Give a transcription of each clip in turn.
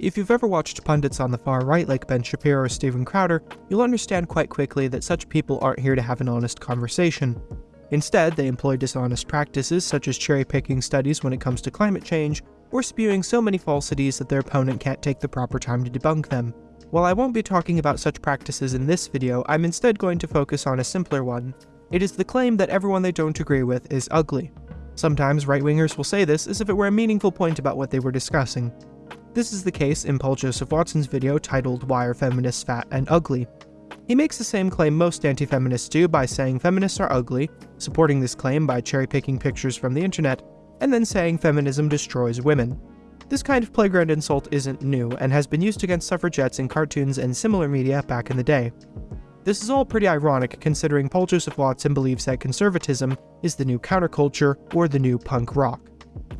If you've ever watched pundits on the far right like Ben Shapiro or Steven Crowder, you'll understand quite quickly that such people aren't here to have an honest conversation. Instead, they employ dishonest practices such as cherry picking studies when it comes to climate change, or spewing so many falsities that their opponent can't take the proper time to debunk them. While I won't be talking about such practices in this video, I'm instead going to focus on a simpler one. It is the claim that everyone they don't agree with is ugly. Sometimes right-wingers will say this as if it were a meaningful point about what they were discussing. This is the case in Paul Joseph Watson's video titled Why Are Feminists Fat and Ugly? He makes the same claim most anti-feminists do by saying feminists are ugly, supporting this claim by cherry-picking pictures from the internet, and then saying feminism destroys women. This kind of playground insult isn't new, and has been used against suffragettes in cartoons and similar media back in the day. This is all pretty ironic considering Paul Joseph Watson believes that conservatism is the new counterculture or the new punk rock.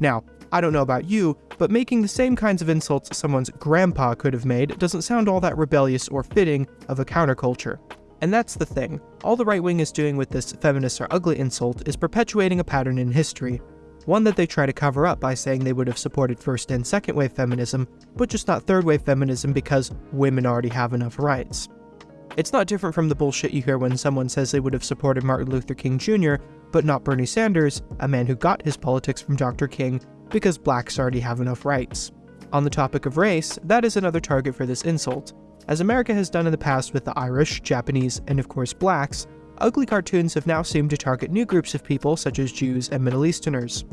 Now, I don't know about you, but making the same kinds of insults someone's grandpa could have made doesn't sound all that rebellious or fitting of a counterculture. And that's the thing. All the right wing is doing with this feminists are ugly insult is perpetuating a pattern in history. One that they try to cover up by saying they would have supported first and second wave feminism, but just not third wave feminism because women already have enough rights. It's not different from the bullshit you hear when someone says they would have supported Martin Luther King Jr., but not Bernie Sanders, a man who got his politics from Dr. King, because blacks already have enough rights. On the topic of race, that is another target for this insult. As America has done in the past with the Irish, Japanese, and of course blacks, ugly cartoons have now seemed to target new groups of people such as Jews and Middle Easterners.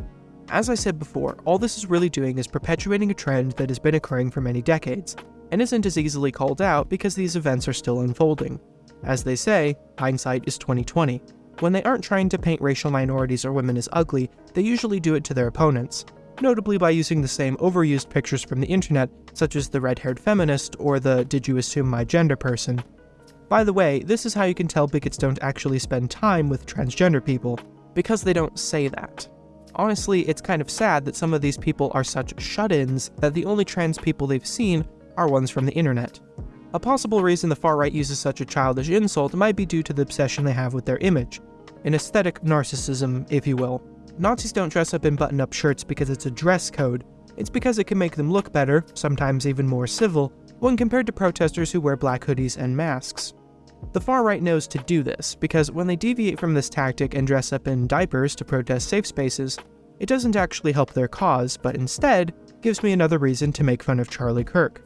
As I said before, all this is really doing is perpetuating a trend that has been occurring for many decades, and isn't as easily called out because these events are still unfolding. As they say, hindsight is 2020. When they aren't trying to paint racial minorities or women as ugly, they usually do it to their opponents, notably by using the same overused pictures from the internet, such as the red-haired feminist or the did you assume my gender person. By the way, this is how you can tell bigots don't actually spend time with transgender people, because they don't say that. Honestly, it's kind of sad that some of these people are such shut-ins that the only trans people they've seen are ones from the internet. A possible reason the far right uses such a childish insult might be due to the obsession they have with their image, an aesthetic narcissism, if you will. Nazis don't dress up in button-up shirts because it's a dress code, it's because it can make them look better, sometimes even more civil, when compared to protesters who wear black hoodies and masks. The far right knows to do this, because when they deviate from this tactic and dress up in diapers to protest safe spaces, it doesn't actually help their cause, but instead gives me another reason to make fun of Charlie Kirk.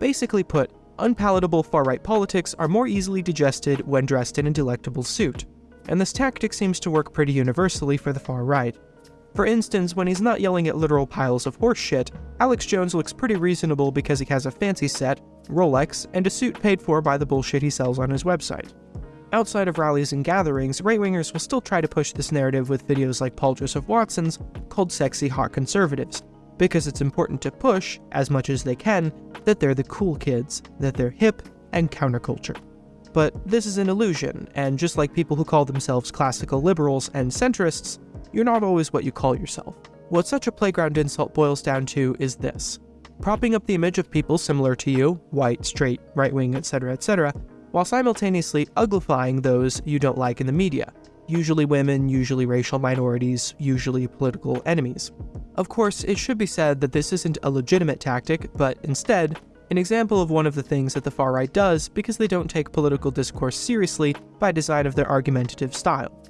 Basically put, unpalatable far-right politics are more easily digested when dressed in a delectable suit and this tactic seems to work pretty universally for the far right. For instance, when he's not yelling at literal piles of horseshit, Alex Jones looks pretty reasonable because he has a fancy set, Rolex, and a suit paid for by the bullshit he sells on his website. Outside of rallies and gatherings, right-wingers will still try to push this narrative with videos like Paul Joseph Watson's called Sexy Hot Conservatives, because it's important to push, as much as they can, that they're the cool kids, that they're hip and counterculture. But this is an illusion, and just like people who call themselves classical liberals and centrists, you're not always what you call yourself. What such a playground insult boils down to is this. Propping up the image of people similar to you, white, straight, right-wing, etc., etc., while simultaneously uglifying those you don't like in the media, usually women, usually racial minorities, usually political enemies. Of course, it should be said that this isn't a legitimate tactic, but instead, an example of one of the things that the far right does because they don't take political discourse seriously by design of their argumentative style.